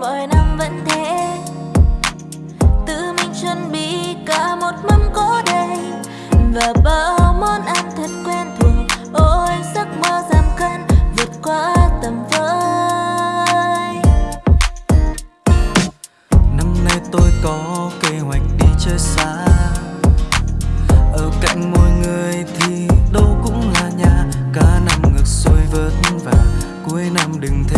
mọi năm vẫn thế. Tự mình chuẩn bị cả một mâm cỗ đầy. Và bao món ăn thật quen thuộc. Ôi, giấc mơ giảm cân, vượt qua tầm với năm nay tôi có kế hoạch đi chơi xa. Ở cạnh mọi người thì đâu cũng là nhà. Cả năm ngược xuôi vất vả, cuối năm đừng thế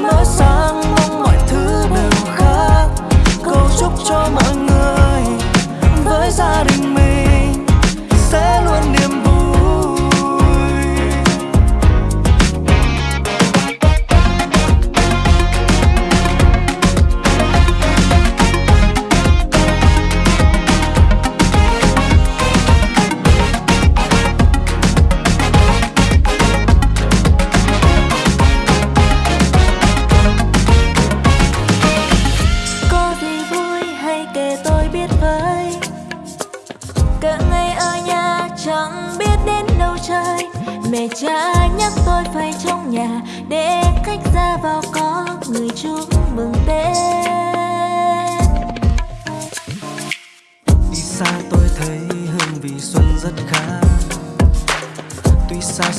cha nhắc tôi phải trong nhà, để khách ra vào có người chúc mừng tết. Đi xa tôi thấy hương vị xuân rất khá. Tuy xa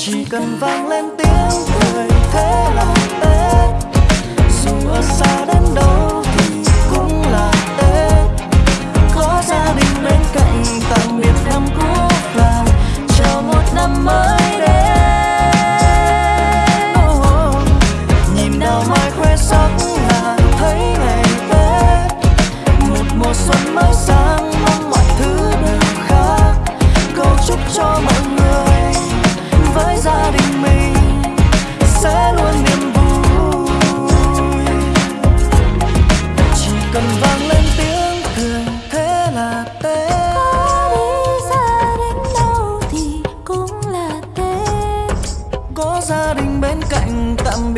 chỉ cần vang lên tiếng cười thế là hết. Dù ở xa đến đâu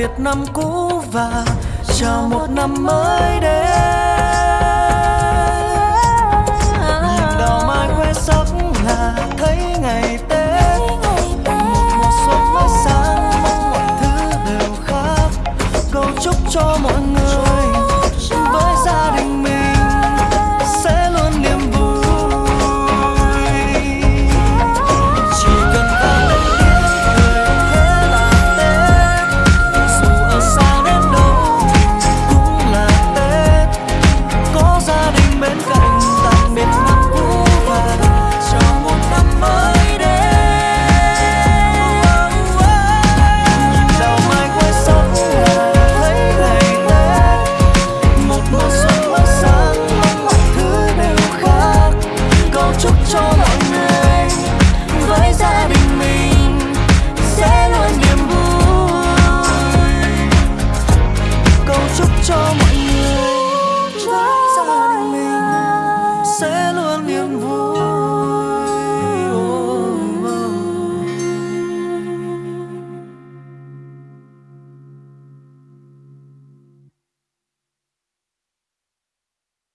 biệt năm cũ và chào một năm mới đến.